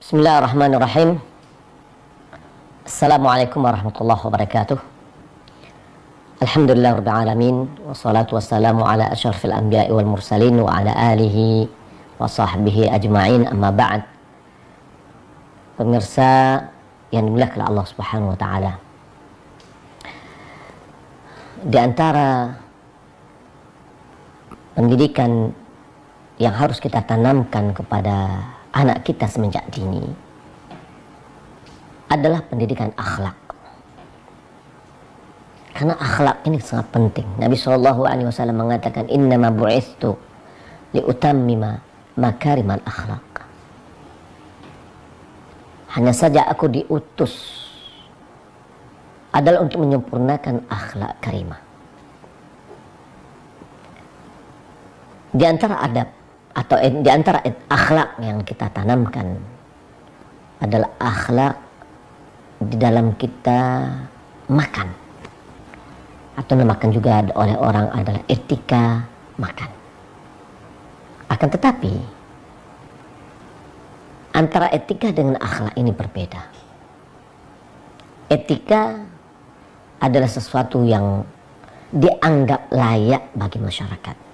Bismillahirrahmanirrahim. Assalamualaikum warahmatullahi wabarakatuh. Alhamdulillah rabbil alamin wassalatu wassalamu ala asyrafil anbiya'i wal mursalin wa ala alihi wa sahbihi ajma'in amma ba'd. Pemirsa yang dimuliakan Allah Subhanahu wa taala. Di antara pendidikan yang harus kita tanamkan kepada anak kita semenjak dini adalah pendidikan akhlak. Karena akhlak ini sangat penting. Nabi Shallallahu Alaihi Wasallam mengatakan, Inna ma bu'istu liutammima makarimal akhlak. Hanya saja aku diutus adalah untuk menyempurnakan akhlak karimah. Di antara adab atau di antara akhlak yang kita tanamkan adalah akhlak di dalam kita makan atau namakan juga oleh orang adalah etika makan. Akan tetapi antara etika dengan akhlak ini berbeda. Etika adalah sesuatu yang dianggap layak bagi masyarakat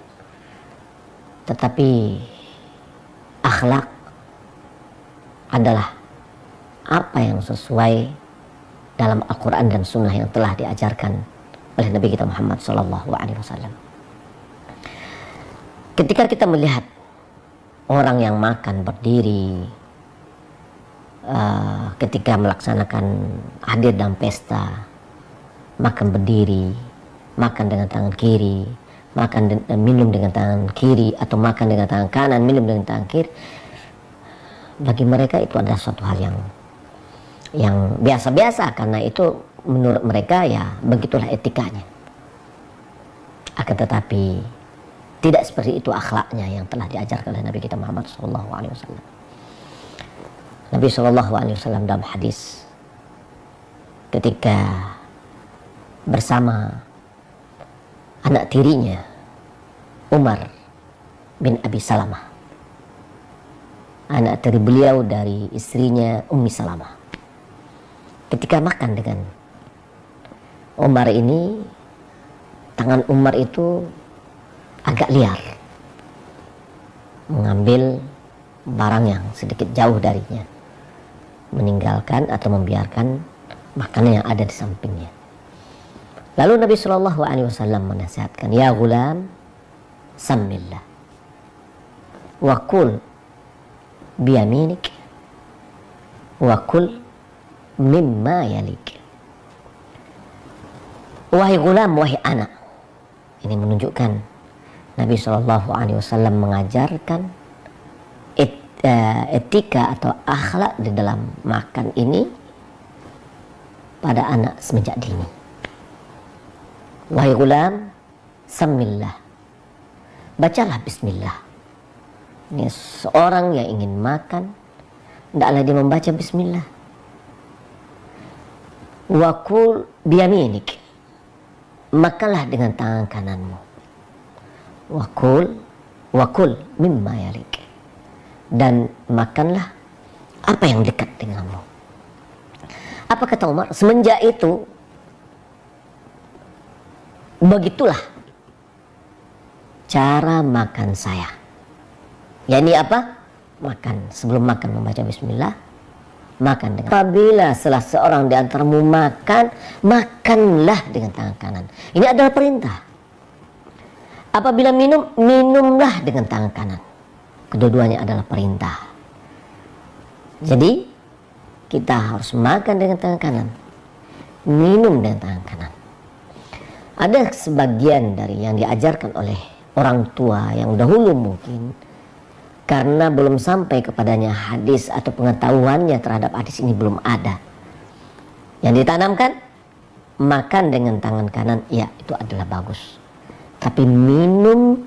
tetapi akhlak adalah apa yang sesuai dalam Al-Quran dan Sunnah yang telah diajarkan oleh Nabi kita Muhammad Wasallam. Ketika kita melihat orang yang makan berdiri, uh, ketika melaksanakan hadir dalam pesta, makan berdiri, makan dengan tangan kiri, makan dan minum dengan tangan kiri atau makan dengan tangan kanan, minum dengan tangan kiri, bagi mereka itu adalah suatu hal yang yang biasa-biasa karena itu menurut mereka ya begitulah etikanya. Akan tetapi tidak seperti itu akhlaknya yang telah diajarkan oleh Nabi kita Muhammad SAW. Nabi SAW dalam hadis ketika bersama anak tirinya Umar bin Abi Salamah. Anak tiri beliau dari istrinya Ummi Salamah. Ketika makan dengan Umar ini tangan Umar itu agak liar. Mengambil barang yang sedikit jauh darinya. Meninggalkan atau membiarkan makanan yang ada di sampingnya Lalu Nabi Shallallahu Alaihi Wasallam menasihatkan, ya gulam, samillah, wakul biyaminik, wakul mimma yalik. Wahai gulam, wahai anak. Ini menunjukkan Nabi Shallallahu Alaihi Wasallam mengajarkan et, uh, etika atau akhlak di dalam makan ini pada anak semenjak dini. Wahai gulam, samillah. Bacalah bismillah. Ini seorang yang ingin makan, tidaklah dia membaca bismillah. Wakul biyaminik. Makanlah dengan tangan kananmu. Wakul, wakul mimma yalik. Dan makanlah apa yang dekat denganmu. Apa kata Umar? Semenjak itu Begitulah cara makan saya. Ya ini apa? Makan. Sebelum makan membaca bismillah. Makan dengan Apabila setelah seorang di antaramu makan, makanlah dengan tangan kanan. Ini adalah perintah. Apabila minum, minumlah dengan tangan kanan. Kedua-duanya adalah perintah. Jadi, kita harus makan dengan tangan kanan. Minum dengan tangan kanan ada sebagian dari yang diajarkan oleh orang tua yang dahulu mungkin karena belum sampai kepadanya hadis atau pengetahuannya terhadap hadis ini belum ada. Yang ditanamkan makan dengan tangan kanan ya itu adalah bagus. Tapi minum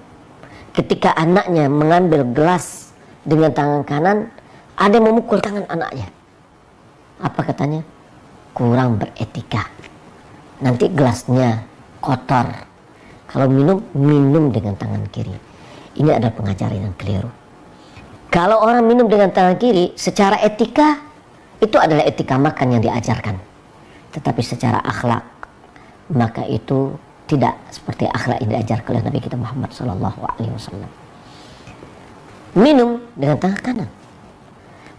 ketika anaknya mengambil gelas dengan tangan kanan ada yang memukul tangan anaknya. Apa katanya? Kurang beretika. Nanti gelasnya kotor. Kalau minum, minum dengan tangan kiri. Ini adalah pengajaran yang keliru. Kalau orang minum dengan tangan kiri, secara etika itu adalah etika makan yang diajarkan. Tetapi secara akhlak, maka itu tidak seperti akhlak yang diajarkan oleh Nabi kita Muhammad Wasallam. Minum dengan tangan kanan.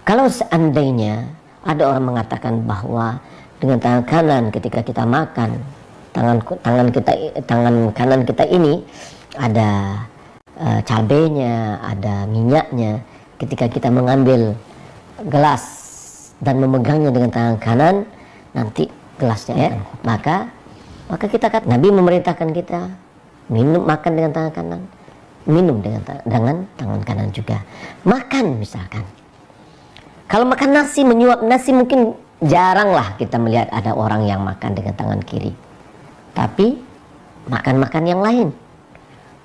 Kalau seandainya ada orang mengatakan bahwa dengan tangan kanan ketika kita makan, tangan tangan kita tangan kanan kita ini ada uh, cabenya, ada minyaknya, ketika kita mengambil gelas dan memegangnya dengan tangan kanan nanti gelasnya ya maka maka kita kata Nabi memerintahkan kita minum makan dengan tangan kanan minum dengan dengan tangan kanan juga. Makan misalkan. Kalau makan nasi menyuap nasi mungkin jarang lah kita melihat ada orang yang makan dengan tangan kiri tapi makan-makan yang lain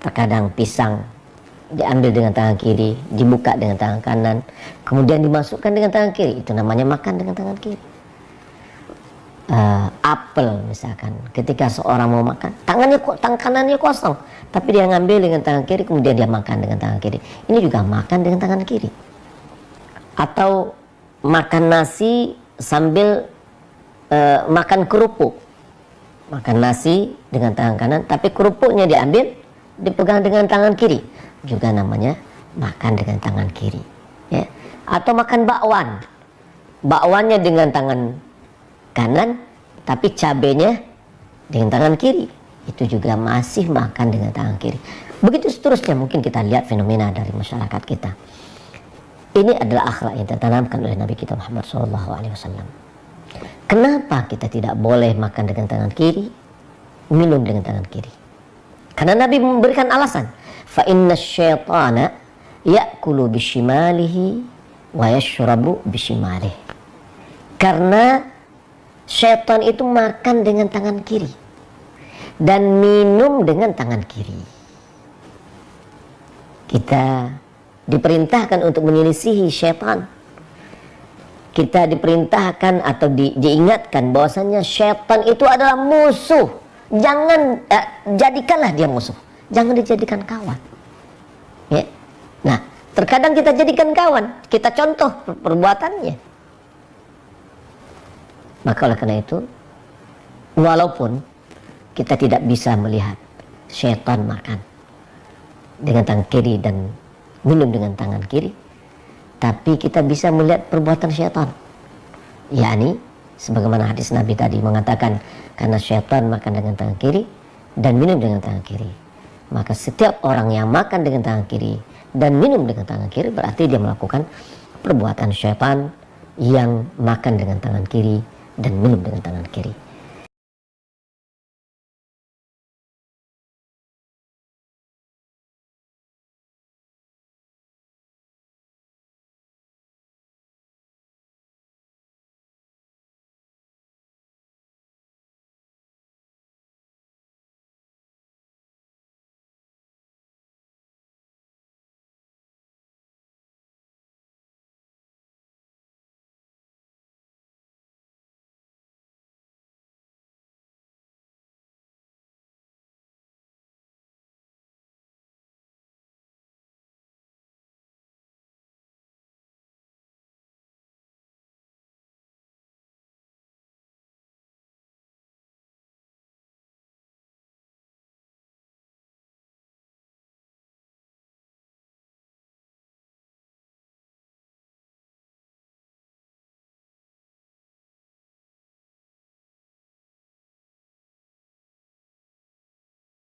terkadang pisang diambil dengan tangan kiri, dibuka dengan tangan kanan, kemudian dimasukkan dengan tangan kiri. Itu namanya makan dengan tangan kiri. Uh, apel misalkan, ketika seorang mau makan, tangannya tangan kanannya kosong, tapi dia ngambil dengan tangan kiri, kemudian dia makan dengan tangan kiri. Ini juga makan dengan tangan kiri. Atau makan nasi sambil uh, makan kerupuk, makan nasi dengan tangan kanan, tapi kerupuknya diambil, dipegang dengan tangan kiri. Juga namanya makan dengan tangan kiri ya. Atau makan bakwan. Bakwannya dengan tangan kanan tapi cabenya dengan tangan kiri. Itu juga masih makan dengan tangan kiri. Begitu seterusnya mungkin kita lihat fenomena dari masyarakat kita. Ini adalah akhlak yang tertanamkan oleh Nabi kita Muhammad SAW kenapa kita tidak boleh makan dengan tangan kiri minum dengan tangan kiri? Karena Nabi memberikan alasan. Fa inna syaitana ya'kulu bishimalihi wa yashrabu bishimalih karena syaitan itu makan dengan tangan kiri dan minum dengan tangan kiri. Kita diperintahkan untuk menyelisihi syaitan kita diperintahkan atau di, diingatkan bahwasanya syaitan itu adalah musuh jangan eh, jadikanlah dia musuh jangan dijadikan kawan. Ya. Nah, terkadang kita jadikan kawan, kita contoh perbuatannya. Maka oleh karena itu, walaupun kita tidak bisa melihat setan makan dengan tangan kiri dan minum dengan tangan kiri, tapi kita bisa melihat perbuatan setan. yakni sebagaimana hadis Nabi tadi mengatakan karena setan makan dengan tangan kiri dan minum dengan tangan kiri maka setiap orang yang makan dengan tangan kiri dan minum dengan tangan kiri berarti dia melakukan perbuatan syaitan yang makan dengan tangan kiri dan minum dengan tangan kiri.